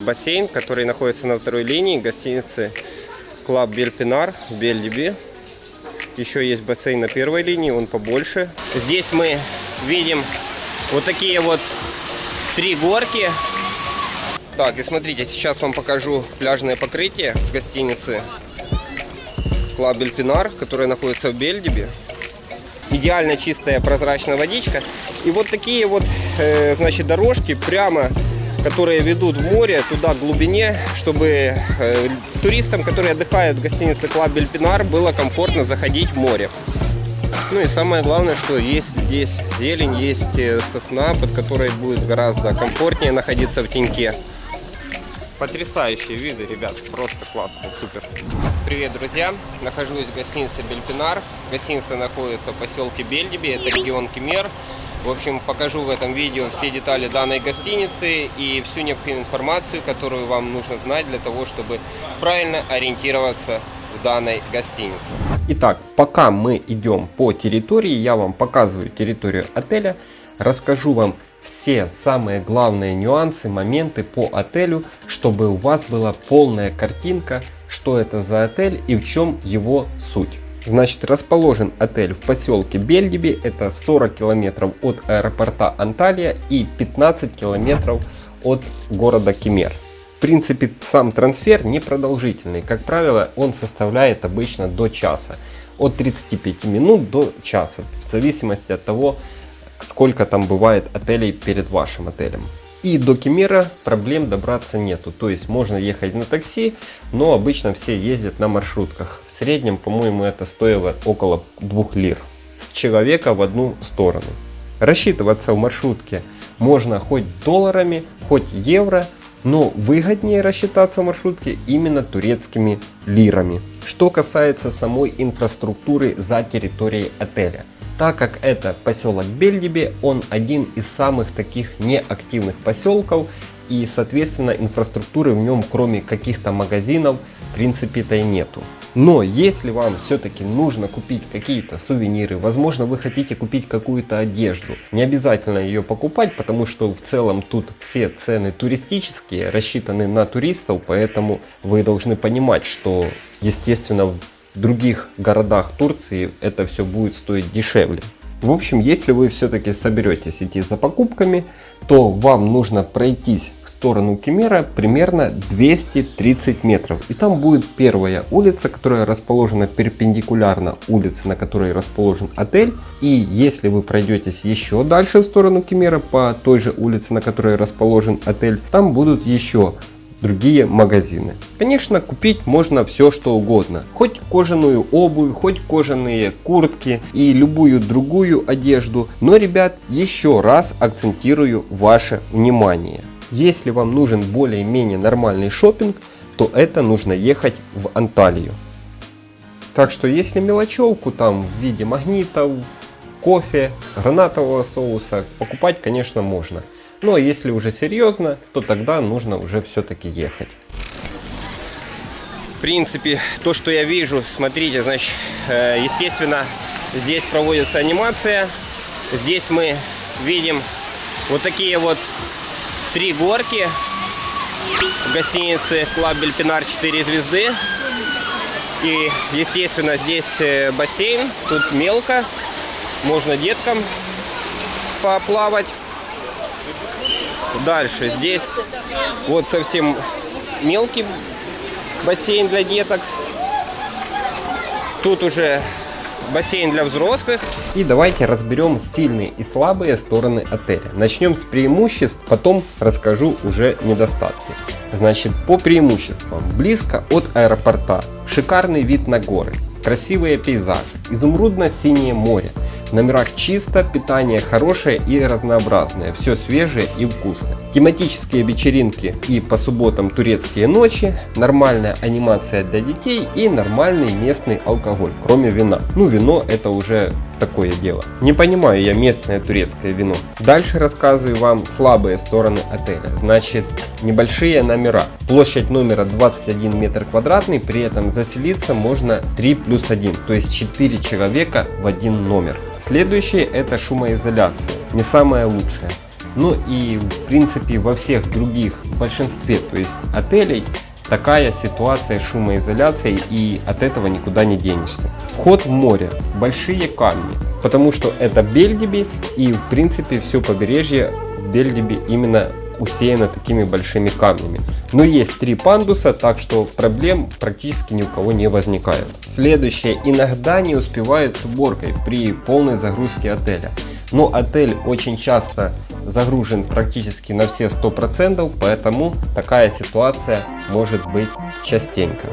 Бассейн, который находится на второй линии гостиницы Club Belpinar в Бельдиби. Еще есть бассейн на первой линии, он побольше. Здесь мы видим вот такие вот три горки. Так, и смотрите, сейчас вам покажу пляжное покрытие гостиницы Club Belpinar, которая находится в Бельдиби. Идеально чистая прозрачная водичка. И вот такие вот, э, значит, дорожки прямо которые ведут в море, туда к глубине, чтобы э, туристам, которые отдыхают в гостинице Club Belpinar, было комфортно заходить в море. Ну и самое главное, что есть здесь зелень, есть э, сосна, под которой будет гораздо комфортнее находиться в теньке. Потрясающие виды, ребят, просто классно, супер. Привет, друзья! Нахожусь в гостинице Belpinar. Гостиница находится в поселке Бельдиби, это регион Кемер. В общем, покажу в этом видео все детали данной гостиницы и всю необходимую информацию, которую вам нужно знать для того, чтобы правильно ориентироваться в данной гостинице. Итак, пока мы идем по территории, я вам показываю территорию отеля, расскажу вам все самые главные нюансы, моменты по отелю, чтобы у вас была полная картинка, что это за отель и в чем его суть. Значит, расположен отель в поселке Бельдиби, это 40 километров от аэропорта Анталия и 15 километров от города Кемер. В принципе, сам трансфер непродолжительный. Как правило, он составляет обычно до часа. От 35 минут до часа. В зависимости от того, сколько там бывает отелей перед вашим отелем. И до Кемера проблем добраться нету. То есть можно ехать на такси, но обычно все ездят на маршрутках. Среднем, по-моему, это стоило около 2 лир с человека в одну сторону. Рассчитываться в маршрутке можно хоть долларами, хоть евро, но выгоднее рассчитаться в маршрутке именно турецкими лирами. Что касается самой инфраструктуры за территорией отеля. Так как это поселок Бельдиби, он один из самых таких неактивных поселков и соответственно инфраструктуры в нем кроме каких-то магазинов в принципе-то и нету. Но если вам все-таки нужно купить какие-то сувениры, возможно вы хотите купить какую-то одежду, не обязательно ее покупать, потому что в целом тут все цены туристические, рассчитаны на туристов, поэтому вы должны понимать, что естественно в других городах Турции это все будет стоить дешевле. В общем, если вы все-таки соберетесь идти за покупками, то вам нужно пройтись сторону Кемера примерно 230 метров. И там будет первая улица, которая расположена перпендикулярно улице, на которой расположен отель. И если вы пройдетесь еще дальше в сторону Кемера по той же улице, на которой расположен отель, там будут еще другие магазины. Конечно, купить можно все что угодно. Хоть кожаную обувь, хоть кожаные куртки и любую другую одежду. Но, ребят, еще раз акцентирую ваше внимание. Если вам нужен более-менее нормальный шопинг, то это нужно ехать в Анталию. Так что если мелочевку там в виде магнитов, кофе, гранатового соуса покупать, конечно, можно. Но если уже серьезно, то тогда нужно уже все-таки ехать. В принципе, то, что я вижу, смотрите, значит, э, естественно, здесь проводится анимация. Здесь мы видим вот такие вот три горки в гостинице Club Belpinar 4 звезды. И, естественно, здесь э, бассейн, тут мелко, можно деткам поплавать. Дальше, здесь вот совсем мелкий бассейн для деток. Тут уже бассейн для взрослых. И давайте разберем сильные и слабые стороны отеля. Начнем с преимуществ, потом расскажу уже недостатки. Значит, по преимуществам. Близко от аэропорта, шикарный вид на горы, красивые пейзажи, изумрудно-синее море, в номерах чисто, питание хорошее и разнообразное, все свежее и вкусное. Тематические вечеринки и по субботам турецкие ночи, нормальная анимация для детей и нормальный местный алкоголь, кроме вина. Ну вино это уже такое дело. Не понимаю я местное турецкое вино. Дальше рассказываю вам слабые стороны отеля. Значит, небольшие номера. Площадь номера 21 метр квадратный, при этом заселиться можно 3 плюс 1, то есть 4 человека в один номер. Следующее это шумоизоляция, не самое лучшее. Ну и в принципе во всех других, в большинстве то есть отелей такая ситуация шумоизоляции и от этого никуда не денешься. Вход в море, большие камни, потому что это Бельдиби и в принципе все побережье Бельдиби именно усеяно такими большими камнями. Но есть три пандуса, так что проблем практически ни у кого не возникает. Следующее. Иногда не успевает с уборкой при полной загрузке отеля. Но отель очень часто загружен практически на все 100%, поэтому такая ситуация может быть частенько.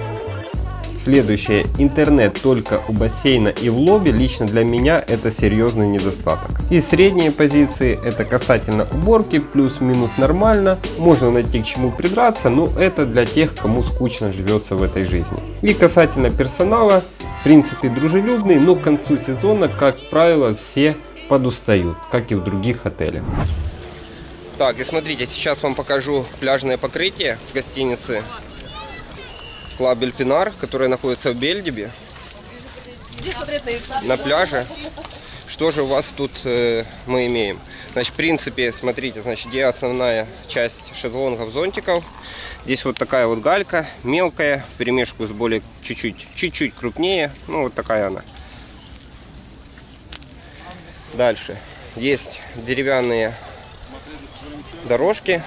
Следующее. Интернет только у бассейна и в лобби. Лично для меня это серьезный недостаток. И средние позиции это касательно уборки. Плюс-минус нормально. Можно найти к чему придраться. Но это для тех, кому скучно живется в этой жизни. И касательно персонала. В принципе дружелюбный. Но к концу сезона, как правило, все подустают. Как и в других отелях. Так, и смотрите, сейчас вам покажу пляжное покрытие гостиницы Club Belpinar, который находится в Бельдиби. На пляже. Что же у вас тут э, мы имеем? Значит, в принципе, смотрите, значит, где основная часть шезлонгов, зонтиков. Здесь вот такая вот галька, мелкая, перемешку с более чуть-чуть, чуть-чуть крупнее. Ну, вот такая она. Дальше. Есть деревянные дорожки,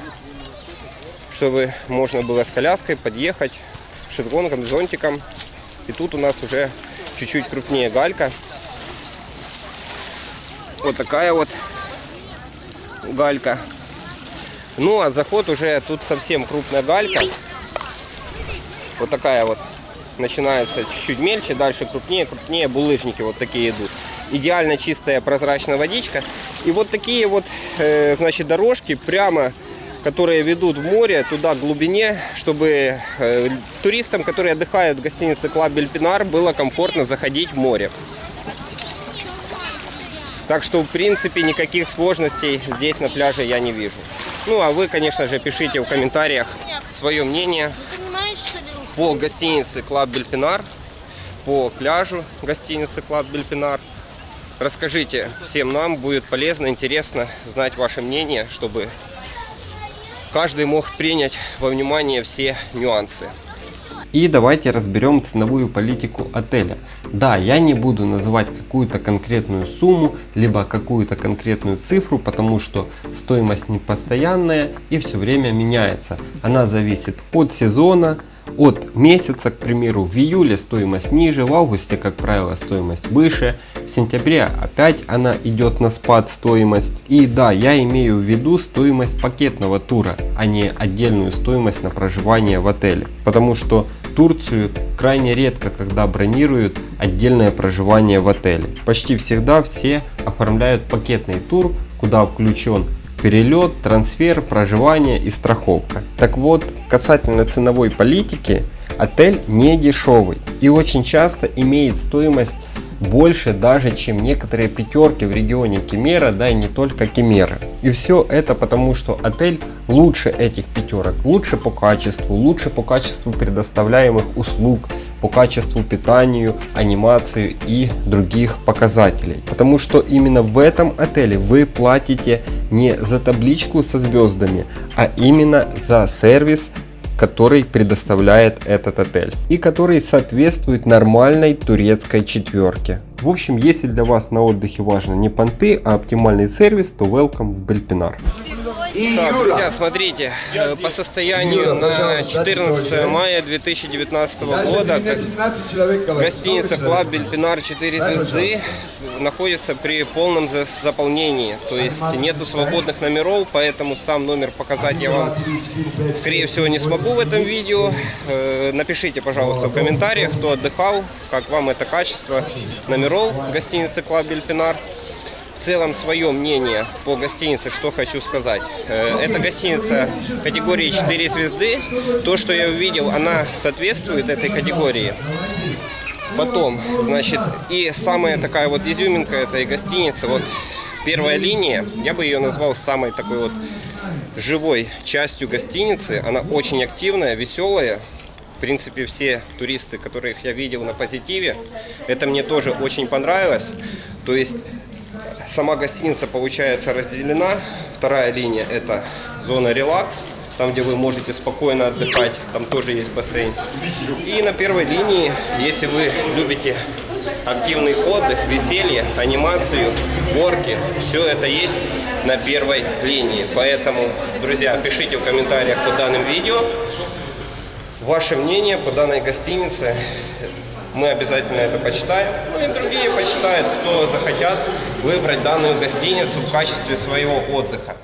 чтобы можно было с коляской подъехать шезлонгом, зонтиком. И тут у нас уже чуть-чуть крупнее галька. Вот такая вот галька. Ну, а заход уже тут совсем крупная галька. Вот такая вот. Начинается чуть-чуть мельче, дальше крупнее, крупнее. Булыжники вот такие идут. Идеально чистая прозрачная водичка. И вот такие вот, э, значит, дорожки прямо которые ведут в море, туда к глубине, чтобы э, туристам, которые отдыхают в гостинице Club Belpinar, было комфортно заходить в море. Так что, в принципе, никаких сложностей здесь на пляже я не вижу. Ну, а вы, конечно же, пишите в комментариях свое мнение по гостинице Club Belpinar, по пляжу гостиницы Club Belpinar. Расскажите всем нам, будет полезно, интересно знать ваше мнение, чтобы каждый мог принять во внимание все нюансы. И давайте разберем ценовую политику отеля. Да, я не буду называть какую-то конкретную сумму, либо какую-то конкретную цифру, потому что стоимость не постоянная и все время меняется. Она зависит от сезона, от месяца, к примеру, в июле стоимость ниже, в августе, как правило, стоимость выше, в сентябре опять она идет на спад стоимость. И да, я имею в виду стоимость пакетного тура, а не отдельную стоимость на проживание в отеле. Потому что Турцию крайне редко, когда бронируют отдельное проживание в отеле. Почти всегда все оформляют пакетный тур, куда включен перелет, трансфер, проживание и страховка. Так вот, касательно ценовой политики, отель не дешевый и очень часто имеет стоимость больше даже, чем некоторые пятерки в регионе Кемера, да и не только Кемера. И все это потому, что отель лучше этих пятерок, лучше по качеству, лучше по качеству предоставляемых услуг, по качеству питанию, анимации и других показателей. Потому что именно в этом отеле вы платите не за табличку со звездами, а именно за сервис, который предоставляет этот отель и который соответствует нормальной турецкой четверке. В общем, если для вас на отдыхе важно не понты, а оптимальный сервис, то welcome в Бельпинар. Так, друзья, смотрите, э, по состоянию на 14 мая 2019 года. гостиница Club Belpinar 4 звезды находится при полном заполнении. То есть нету свободных номеров, поэтому сам номер показать я вам, скорее всего, не смогу в этом видео. Э, напишите, пожалуйста, в комментариях, кто отдыхал, как вам это качество номеров гостиницы Club Belpinar целом свое мнение по гостинице, что хочу сказать. Э, это гостиница категории 4 звезды. То, что я увидел, она соответствует этой категории. Потом, значит, и самая такая вот изюминка этой гостиницы, вот первая линия, я бы ее назвал самой такой вот живой частью гостиницы. Она очень активная, веселая. В принципе, все туристы, которых я видел на позитиве, это мне тоже очень понравилось. То есть сама гостиница получается разделена. Вторая линия это зона релакс, там где вы можете спокойно отдыхать, там тоже есть бассейн. И на первой линии, если вы любите активный отдых, веселье, анимацию, горки, все это есть на первой линии. Поэтому, друзья, пишите в комментариях под данным видео ваше мнение по данной гостинице. Мы обязательно это почитаем. Ну и другие почитают, кто захотят выбрать данную гостиницу в качестве своего отдыха.